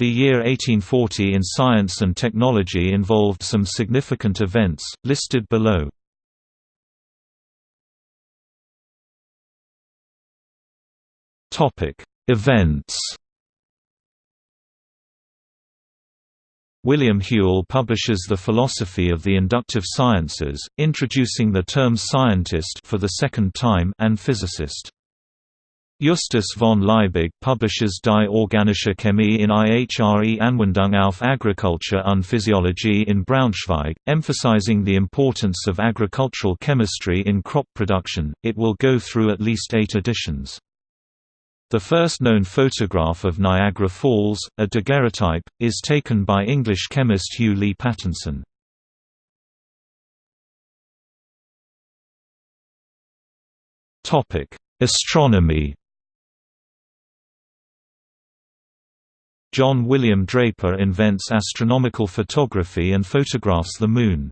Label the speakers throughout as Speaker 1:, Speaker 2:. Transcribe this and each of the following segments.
Speaker 1: The year 1840 in science and technology involved some significant events, listed below. Events William Whewell publishes The Philosophy of the Inductive Sciences, introducing the terms scientist for the second time and physicist. Justus von Liebig publishes Die organische Chemie in ihre Anwendung auf Agriculture und Physiologie in Braunschweig, emphasizing the importance of agricultural chemistry in crop production. It will go through at least eight editions. The first known photograph of Niagara Falls, a daguerreotype, is taken by English chemist Hugh Lee Pattinson. Astronomy John William Draper invents astronomical photography and photographs the Moon.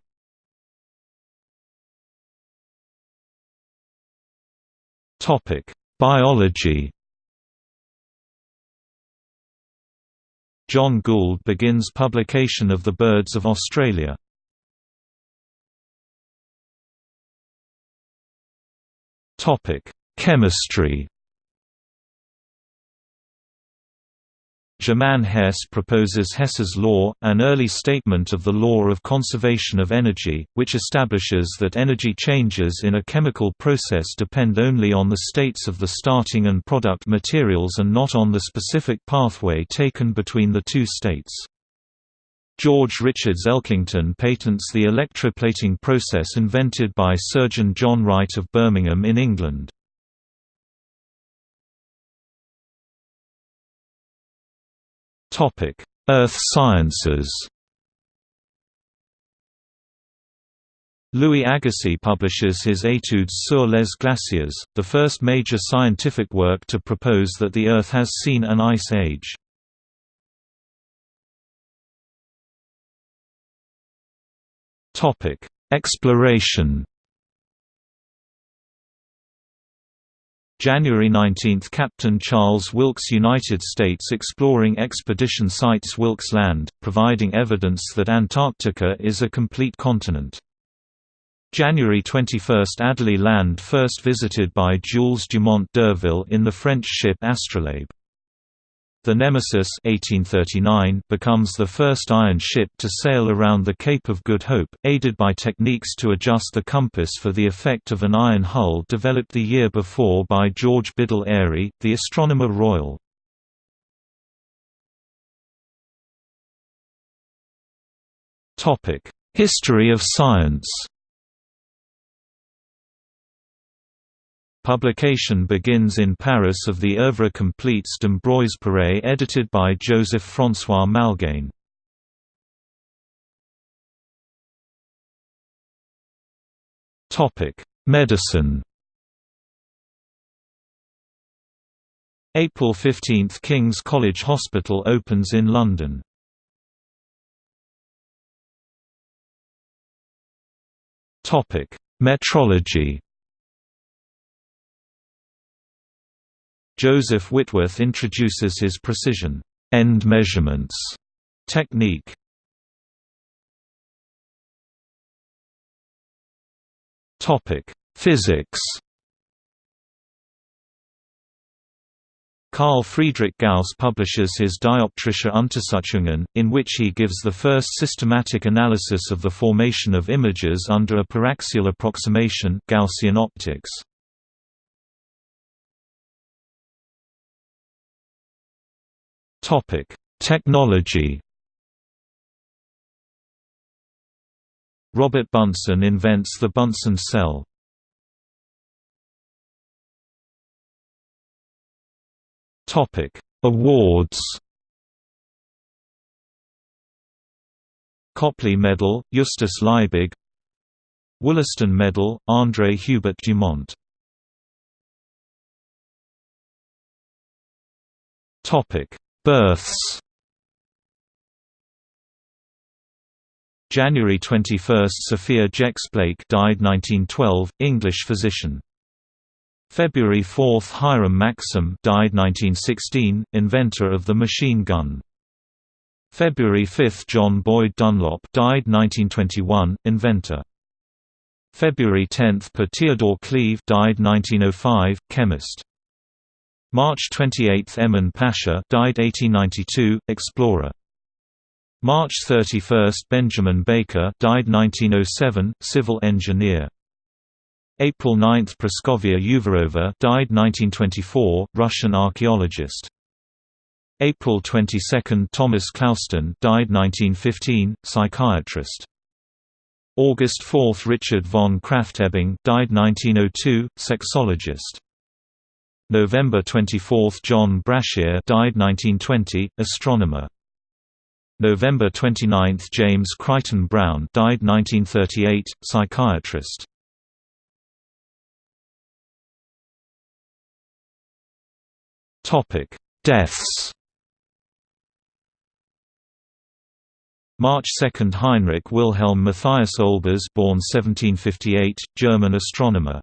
Speaker 1: Biology John Gould begins publication of The Birds of Australia. Chemistry Germain Hess proposes Hess's law, an early statement of the law of conservation of energy, which establishes that energy changes in a chemical process depend only on the states of the starting and product materials and not on the specific pathway taken between the two states. George Richards Elkington patents the electroplating process invented by surgeon John Wright of Birmingham in England. Earth Sciences. Louis Agassiz publishes his Études sur les glaciers, the first major scientific work to propose that the Earth has seen an ice age. Exploration January 19 – Captain Charles Wilkes United States exploring expedition sights Wilkes Land, providing evidence that Antarctica is a complete continent. January 21 – Adélie Land first visited by Jules Dumont d'Urville in the French ship Astrolabe. The Nemesis 1839 becomes the first iron ship to sail around the Cape of Good Hope, aided by techniques to adjust the compass for the effect of an iron hull developed the year before by George Biddell Airy, the Astronomer Royal. History of science Publication begins in Paris of the Œuvre complète d'Ambroise Paré edited by Joseph-François Malgaigne. Medicine April 15 – King's College Hospital opens in London. Metrology Joseph Whitworth introduces his precision end measurements technique. Topic: Physics. Carl Friedrich Gauss publishes his Dioptrische Untersuchungen, in which he gives the first systematic analysis of the formation of images under a paraxial approximation Gaussian optics. Topic: Technology. Robert Bunsen invents the Bunsen cell. Topic: Awards. Copley Medal, Justus Liebig Wollaston Medal, André Hubert Dumont Topic Births January 21 – Sophia Jex Blake died 1912, English physician. February 4 – Hiram Maxim died 1916, inventor of the machine gun. February 5 – John Boyd Dunlop died 1921, inventor. February 10 – Per Theodore Cleve died 1905, chemist. March 28 – Emin Pasha died 1892, explorer. March 31 – Benjamin Baker died 1907, civil engineer. April 9 – Praskovia Uvarova died 1924, Russian archaeologist. April 22 – Thomas Clouston died 1915, psychiatrist. August 4 – Richard von Krafft-Ebing died 1902, sexologist. November 24 – John Brashear died 1920, astronomer. November 29 – James Crichton Browne, died 1938, psychiatrist. Topic: Deaths March 2 – Heinrich Wilhelm Matthias Olbers born 1758, German astronomer.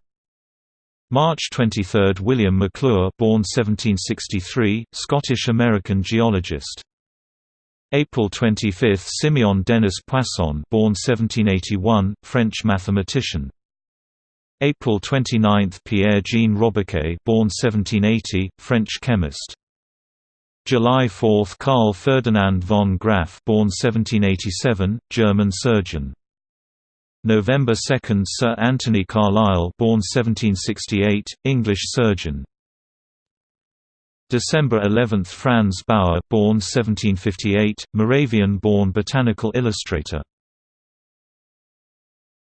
Speaker 1: March 23 – William Maclure born 1763, Scottish-American geologist. April 25 – Simeon Denis Poisson born 1781, French mathematician. April 29 – Pierre-Jean Robiquet born 1780, French chemist. July 4 – Carl Ferdinand von Graefe born 1787, German surgeon. November 2 – Sir Anthony Carlisle born 1768, English surgeon. December 11 – Franz Bauer born 1758, Moravian-born botanical illustrator